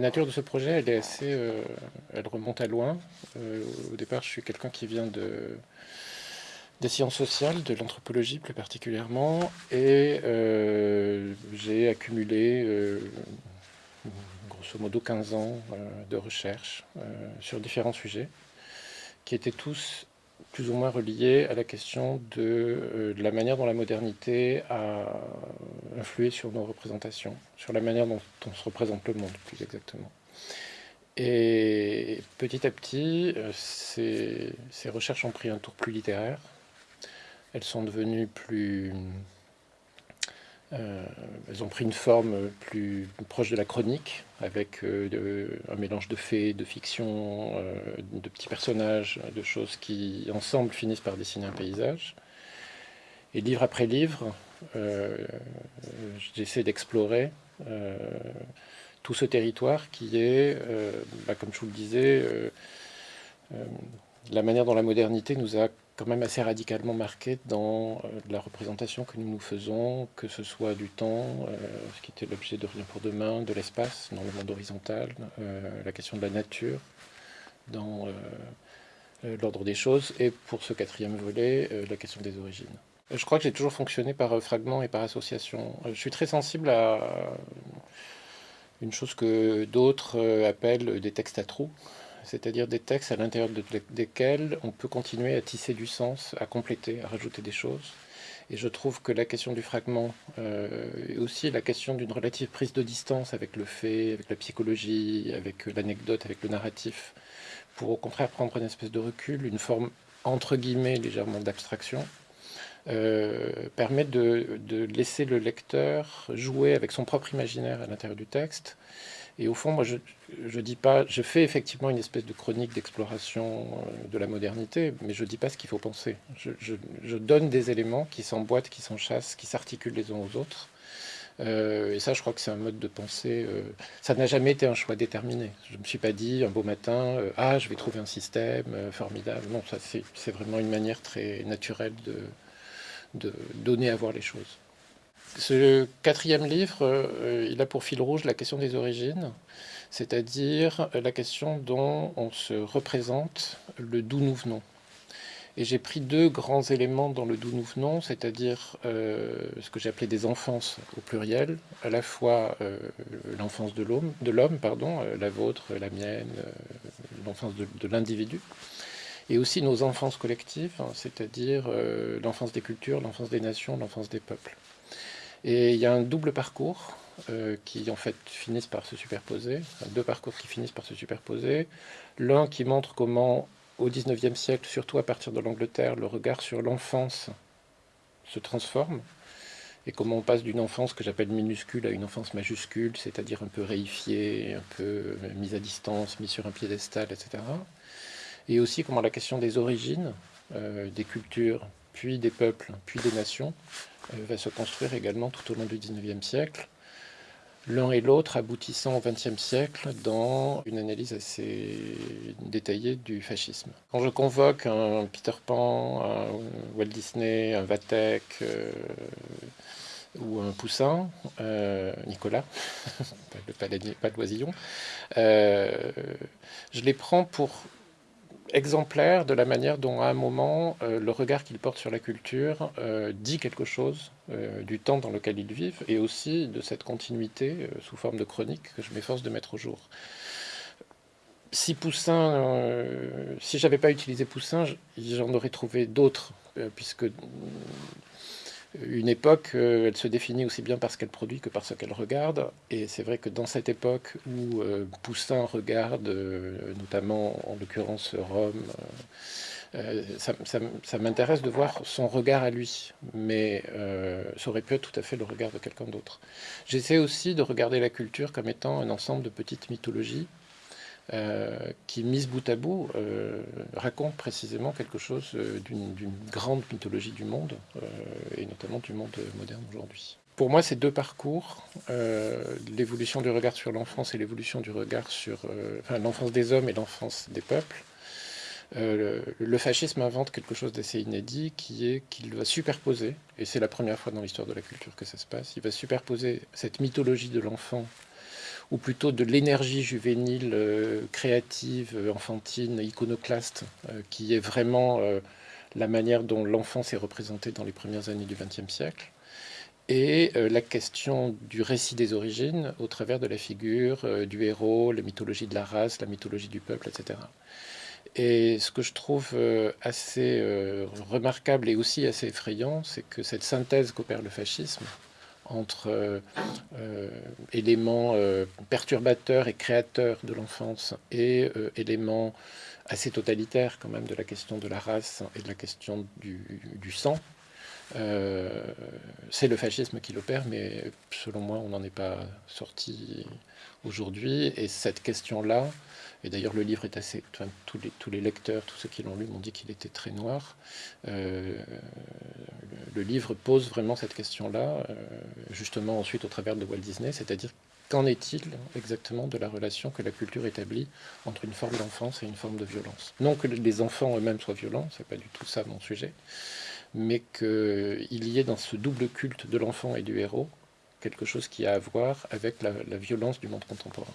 La nature de ce projet, elle est assez, elle remonte à loin. au départ, je suis quelqu'un qui vient de, des sciences sociales, de l'anthropologie plus particulièrement, et j'ai accumulé grosso modo 15 ans de recherche sur différents sujets, qui étaient tous plus ou moins relié à la question euh, de, la manière dont la modernité a influé sur nos représentations, sur la manière dont on se représente le monde, plus exactement. Et petit à petit, euh, ces, ces recherches ont pris un tour plus littéraire. Elles sont devenues plus euh, elles ont pris une forme plus proche de la chronique, avec euh, un mélange de faits, de fiction, euh, de petits personnages, de choses qui, ensemble, finissent par dessiner un paysage. Et livre après livre, j'essaie d'explorer tout ce territoire qui est, bah, comme je vous le disais, la manière dont la modernité nous a quand même assez radicalement marqué dans euh, la représentation que nous nous faisons, que ce soit du temps, euh, ce qui était l'objet de Rien pour demain, de l'espace dans le monde horizontal, euh, la question de la nature dans l'ordre des choses, et pour ce quatrième volet, la question des origines. Je crois que j'ai toujours fonctionné par fragments et par association. Je suis très sensible à une chose que d'autres appellent des textes à trous c'est-à-dire des textes à l'intérieur desquels on peut continuer à tisser du sens, à compléter, à rajouter des choses. Et je trouve que la question du fragment euh, et aussi la question d'une relative prise de distance avec le fait, avec la psychologie, avec l'anecdote, avec le narratif, pour au contraire prendre une espèce de recul, une forme entre guillemets légèrement d'abstraction, euh, permet de, de, laisser le lecteur jouer avec son propre imaginaire à l'intérieur du texte et au fond, moi, je, je dis pas, je fais effectivement une espèce de chronique d'exploration euh, de la modernité, mais je dis pas ce qu'il faut penser. Je, donne des éléments qui s'emboîtent, qui s'enchassent, qui s'articulent les uns aux autres. Euh, et ça, je crois que c'est un mode de pensée. Euh, ça n'a jamais été un choix déterminé. Je ne me suis pas dit un beau matin, ah, je vais trouver un système formidable. Non, ça, c'est vraiment une manière très naturelle de, de donner à voir les choses. Ce quatrième livre, euh, il a pour fil rouge la question des origines, c'est-à-dire la question dont on se représente le d'où nous venons. Et j'ai pris deux grands éléments dans le d'où nous venons, c'est-à-dire euh, ce que appelé des enfances au pluriel, à la fois euh, l'enfance de l'homme, la vôtre, la mienne, l'enfance de, de l'individu, et aussi nos enfances collectives, hein, c'est-à-dire l'enfance des cultures, l'enfance des nations, l'enfance des peuples. Et il y a un double parcours euh, qui en fait finissent par se superposer, deux parcours qui finissent par se superposer. L'un qui montre comment au XIXe siècle, surtout à partir de l'Angleterre, le regard sur l'enfance se transforme et comment on passe d'une enfance que j'appelle minuscule à une enfance majuscule, c'est-à-dire un peu réifiée, un peu euh, mise à distance, mise sur un piédestal, etc. Et aussi comment la question des origines, euh, des cultures, puis des peuples, puis des nations, euh, va se construire également tout au long du XIXe siècle, l'un et l'autre aboutissant au XXe siècle dans une analyse assez détaillée du fascisme. Quand je convoque un Peter Pan, un Walt Disney, un Vatek euh, ou un Poussin, euh, Nicolas, pas, le, pas je les prends pour exemplaire de la manière dont, à un moment, euh, le regard qu'ils portent sur la culture euh, dit quelque chose euh, du temps dans lequel ils vivent et aussi de cette continuité sous forme de chronique que je m'efforce de mettre au jour. Si Poussin, si j'avais pas utilisé Poussin, j'en aurais trouvé d'autres, puisque une époque, euh, elle se définit aussi bien par ce qu'elle produit que par ce qu'elle regarde. Et c'est vrai que dans cette époque où euh, Poussin regarde, euh, notamment en l'occurrence Rome, ça, m'intéresse de voir son regard à lui, mais ça aurait pu être tout à fait le regard de quelqu'un d'autre. J'essaie aussi de regarder la culture comme étant un ensemble de petites mythologies qui, mise bout à bout, euh, raconte précisément quelque chose euh, d'une grande mythologie du monde, et notamment du monde moderne aujourd'hui. Pour moi, ces deux parcours, l'évolution du regard sur l'enfance et l'évolution du regard sur l'enfance des hommes et l'enfance des peuples, le fascisme invente quelque chose d'assez inédit qui est qu'il va superposer, et c'est la première fois dans l'histoire de la culture que ça se passe, il va superposer cette mythologie de l'enfant ou plutôt de l'énergie juvénile, créative, enfantine, iconoclaste, qui est vraiment la manière dont l'enfance est représentée dans les premières années du XXe siècle, et la question du récit des origines au travers de la figure du héros, la mythologie de la race, la mythologie du peuple, etc. Et ce que je trouve euh, assez euh, remarquable et aussi assez effrayant, c'est que cette synthèse qu'opère le fascisme entre euh, éléments perturbateurs et créateurs de l'enfance et éléments assez totalitaires quand même de la question de la race et de la question du sang, c'est le fascisme qui l'opère, mais selon moi, on n'en est pas sorti aujourd'hui. Et cette question-là, et d'ailleurs, le livre est assez. tous, les, tous les lecteurs, tous ceux qui l'ont lu, m'ont dit qu'il était très noir. Euh, le, livre pose vraiment cette question-là, euh, justement ensuite au travers de Walt Disney, c'est-à-dire qu'en est-il exactement de la relation que la culture établit entre une forme d'enfance et une forme de violence? Non que les enfants eux-mêmes soient violents, c'est pas du tout ça mon sujet, mais qu'il y ait dans ce double culte de l'enfant et du héros quelque chose qui a à voir avec la violence du monde contemporain.